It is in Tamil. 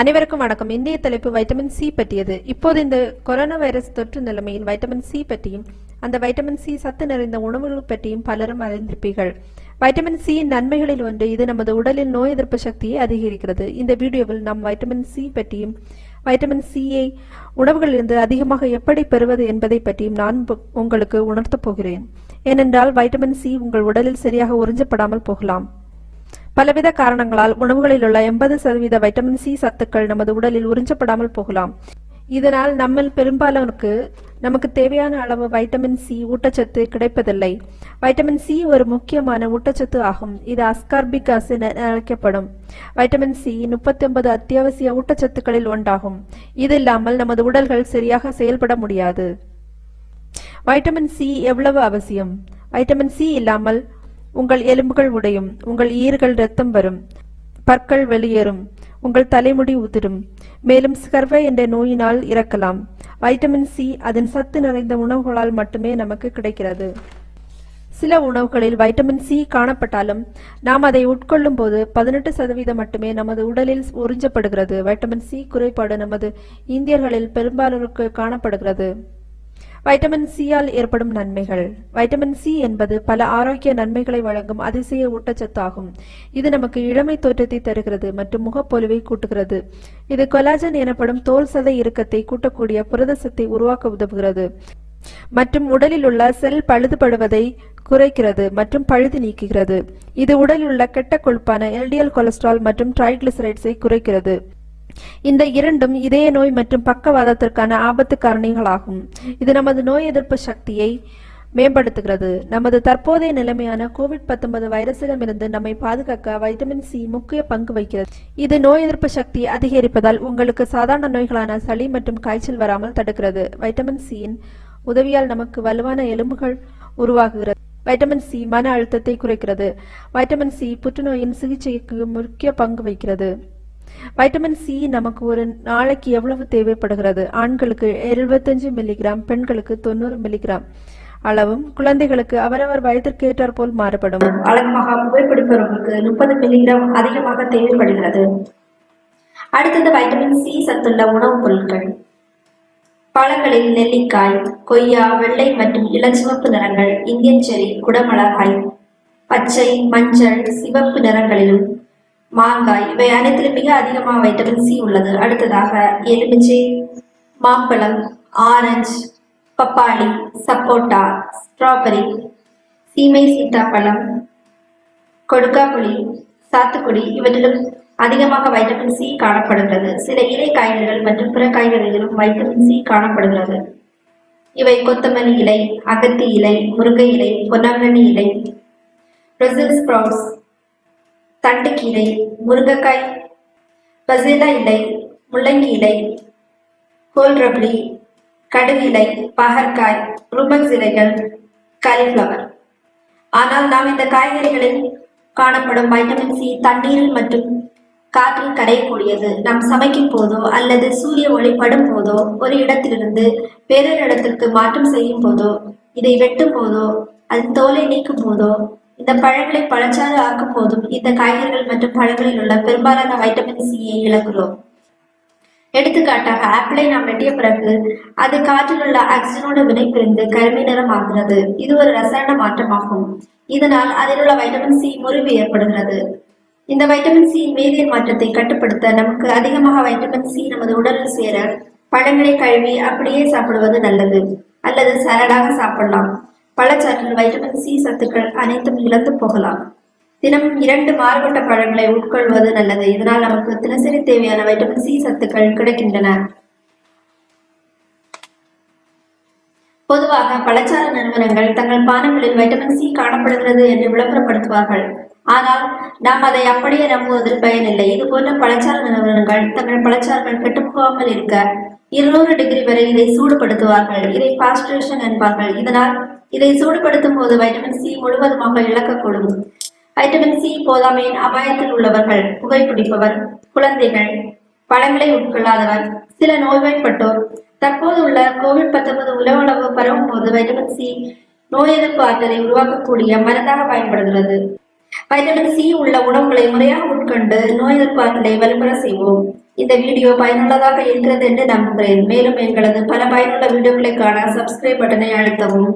அனைவருக்கும் வணக்கம். இந்திய தலைப்பு வைட்டமின் சி பற்றியது. இப்போது இந்த கொரோனா வைரஸ் தொற்று நிலைமையில் வைட்டமின் சி பற்றியும் அந்த வைட்டமின் சி சத்து நிறைந்த உணவுகள் பற்றியும் பலரும் அறிந்திருப்பீர்கள். வைட்டமின் சி நன்மைகளில் ஒன்று இது நமது உடலில் நோய் எதிர்ப்பு சக்தியை அதிகரிக்கிறது. இந்த வீடியோவில் நாம் வைட்டமின் சி பற்றியும் வைட்டமின் சியை உணவுகளிலிருந்து அதிகமாக எப்படி பெறுவது என்பதை பற்றியும் நான் உங்களுக்கு உணர்த்தப் போகிறேன். ஏனென்றால் வைட்டமின் சி உங்கள் உடலில் சரியாக உறிஞ்சப்படாமல் போகலாம். பலவித காரணங்களால் உணவுகளில் உள்ள எண்பது சதவீத வைட்டமின் சி சத்துக்கள் நமது உடலில் உறிஞ்சப்படாமல் போகலாம். இதனால் நம்மில் பெரும்பாலோருக்கு நமக்கு தேவையான அளவு வைட்டமின் சி ஊட்டச்சத்து கிடைப்பதில்லை. வைட்டமின் சி ஒரு முக்கியமான ஊட்டச்சத்து ஆகும். இது அஸ்கார்பிக் அசின் என அழைக்கப்படும். வைட்டமின் சி முப்பத்தி ஒன்பது அத்தியாவசிய ஊட்டச்சத்துக்களில் ஒன்றாகும். இது இல்லாமல் நமது உடல்கள் சரியாக செயல்பட முடியாது. வைட்டமின் சி எவ்வளவு அவசியம்? வைட்டமின் சி இல்லாமல் உங்கள் எலும்புகள் உடையும் உங்கள் ஈறுகள் ரத்தம் வரும் பற்கள் வெளியேறும் உங்கள் தலைமுடி உதிரும். மேலும் ஸ்கர்வை என்ற நோயினால் இறக்கலாம். வைட்டமின் சி அதன் சத்து நிறைந்த உணவுகளால் மட்டுமே நமக்கு கிடைக்கிறது. சில உணவுகளில் வைட்டமின் சி காணப்பட்டாலும் நாம் அதை உட்கொள்ளும் போது பதினெட்டு சதவீதம் மட்டுமே நமது உடலில் உறிஞ்சப்படுகிறது. வைட்டமின் சி குறைபாடு நமது இந்தியர்களில் பெரும்பாலோருக்கு காணப்படுகிறது. வைட்டமின் சியால் ஏற்படும் நன்மைகள். வைட்டமின் சி என்பது பல ஆரோக்கிய நன்மைகளை வழங்கும் அதிசய ஊட்டச்சத்து ஆகும் இது நமக்கு இளமை தோற்றத்தை தருகிறது மற்றும் முகப்பொலிவை கூட்டுகிறது. இது கொலாஜன் எனப்படும் தோல் சதை இறுக்கத்தை கூட்டக்கூடிய புரதசத்தை உருவாக்க உதவுகிறது. மற்றும் உடலில் உள்ள செல் பழுதுபடுவதை குறைக்கிறது மற்றும் பழுது நீக்குகிறது. இது உடலில் உள்ள கெட்ட கொழுப்பான எல்டிஎல் கொலஸ்ட்ரால் மற்றும் ட்ரைகிளிசரைட்ஸை குறைக்கிறது. இந்த இரண்டும் இதய நோய் மற்றும் பக்கவாதத்திற்கான ஆபத்து காரணிகளாகும். இது நமது நோய் எதிர்ப்பு சக்தியை மேம்படுத்துகிறது. நமது தற்போதைய நிலைமையான கோவிட் 19 வைரஸிடமிருந்து நம்மை பாதுகாக்க வைட்டமின் சி முக்கிய பங்கு வகிக்கிறது. இது நோய் எதிர்ப்பு சக்தி அதிகரிப்பதால் உங்களுக்கு சாதாரண நோய்களான சளி மற்றும் காய்ச்சல் வராமல் தடுக்கிறது. வைட்டமின் சியின் உதவியால் நமக்கு வலுவான எலும்புகள் உருவாகுகிறது. வைட்டமின் சி மன அழுத்தத்தை குறைக்கிறது. வைட்டமின் சி புற்றுநோயின் சிகிச்சைக்கு முக்கிய பங்கு வகிக்கிறது. வைட்டமின் சி நமக்கு ஒரு நாளைக்கு எவ்வளவு தேவைப்படுகிறது? ஆண்களுக்கு 75 மில்லிகிராம் பெண்களுக்கு தொண்ணூறு மில்லிகிராம் அளவும் குழந்தைகளுக்கு அவரவர் வயதிற்கு ஏற்றாற் போல் மாறுபடும். வழக்கமாக புகைப்பிடிப்பவர்களுக்கு முப்பது மில்லிகிராம் அதிகமாக தேவைப்படுகிறது. அடுத்தது வைட்டமின் சி சத்துள்ள உணவுப் பொருட்கள். பழங்களில் நெல்லிக்காய் கொய்யா வெள்ளை மற்றும் இளஞ்சிவப்பு நிறங்கள் இந்தியன் செரி குடமிளகாய் பச்சை மஞ்சள் சிவப்பு நிறங்களிலும் மாங்காய் இவை அனைத்திலும் மிக அதிகமாக வைட்டமின் சி உள்ளது. அடுத்ததாக எலுமிச்சை மாம்பழம் ஆரஞ்சு பப்பாளி சப்போட்டா ஸ்ட்ராபெரி சீமை சீத்தாப்பழம் கொடுக்காப்புளி சாத்துக்குடி இவற்றிலும் அதிகமாக வைட்டமின் சி காணப்படுகிறது. சில இலை காய்கறிகள் மற்றும் பிற காய்கறிகளிலும் வைட்டமின் சி காணப்படுகிறது. இவை கொத்தமல்லி இலை அகத்தி இலை முருங்கை இலை பொன்னாங்கண்ணி இலை பிரசில் ஸ்ப்ரவுட்ஸ் தண்டுக்கீரை முருங்கைக்காய் பசிலா இலை முள்ளங்கி இலை கோல்ரப்ளி கடுகு இலை பகற்காய் ருமக்ஸ் இலைகள் காலிஃப்ளவர் ஆனால் நாம் இந்த காய்கறிகளில் காணப்படும் வைட்டமின் சி தண்ணீரில் மற்றும் காற்றில் கரையக்கூடியது. நாம் சமைக்கும் போதோ அல்லது சூரிய ஒளி படும் போதோ ஒரு இடத்திலிருந்து வேறொரு இடத்திற்கு மாற்றம் செய்யும் போதோ இதை வெட்டும் போதோ அதன் தோலை நீக்கும் போதோ இந்த பழங்களை பழச்சாறு ஆக்கும் போதும் இந்த காய்கறிகள் மற்றும் பழங்களில் உள்ள பெரும்பாலான வைட்டமின் சியை இழக்கிறோம். எடுத்துக்காட்டாக ஆப்பிளை நாம் வெட்டிய பிறகு அது காற்றில் உள்ள ஆக்சிஜனோடு வினைபுரிந்து கருமை நிறம் ஆகிறது இது ஒரு ரசாயன மாற்றமாகும். இதனால் அதில் உள்ள வைட்டமின் சி முறிவு ஏற்படுகிறது. இந்த வைட்டமின் சி வேதியியல் மாற்றத்தை கட்டுப்படுத்த நமக்கு அதிகமாக வைட்டமின் சி நமது உடலில் சேர பழங்களை கழுவி அப்படியே சாப்பிடுவது நல்லது. அல்லது சரடாக சாப்பிடலாம். பழச்சாற்றில் வைட்டமின் சி சத்துக்கள் அனைத்தும் இழந்து போகலாம். தினமும் இரண்டு மாறுபட்ட பழங்களை உட்கொள்வது நல்லது. இதனால் நமக்கு தினசரி தேவையான வைட்டமின் சி சத்துக்கள் கிடைக்கின்றன. பொதுவாக பழச்சாறு நிறுவனங்கள் தங்கள் பானங்களில் வைட்டமின் சி காணப்படுகிறது என்று விளம்பரப்படுத்துவார்கள். ஆனால் நாம் அதை அப்படியே நம்புவதில் பயனில்லை. இது போன்ற பழச்சாறு நிறுவனங்கள் தங்கள் பழச்சாறுகள் கெட்டுப்போகாமல் இருக்க இருநூறு டிகிரி வரை இதை சூடுபடுத்துவார்கள். இதை பாஸ்டரேஷன் என்பார்கள். இதனால் இதை சூடுபடுத்தும் போது வைட்டமின் சி முழுவதுமாக இழக்கக்கூடும். வைட்டமின் சி போதாமையின் அபாயத்தில் உள்ளவர்கள் புகைப்பிடிப்பவர் குழந்தைகள் பழங்களை உட்கொள்ளாதவர் சில நோய்வாய்ப்பட்டோர். தற்போது உள்ள கோவிட் 19 உலகளவு பரவும் போது வைட்டமின் சி நோய் எதிர்ப்பு ஆற்றலை உருவாக்கக்கூடிய மருந்தாக பயன்படுகிறது. வைட்டமின் சி உள்ள உணவுகளை முறையாக உட்கொண்டு நோய் எதிர்ப்பு ஆற்றலை வலுப்பெற செய்வோம். இந்த வீடியோ பயனுள்ளதாக இருக்கிறது என்று நம்புகிறேன். மேலும் எங்களது பல பயனுள்ள வீடியோக்களை காண சப்ஸ்கிரைப் பட்டனை அழுத்தவும்.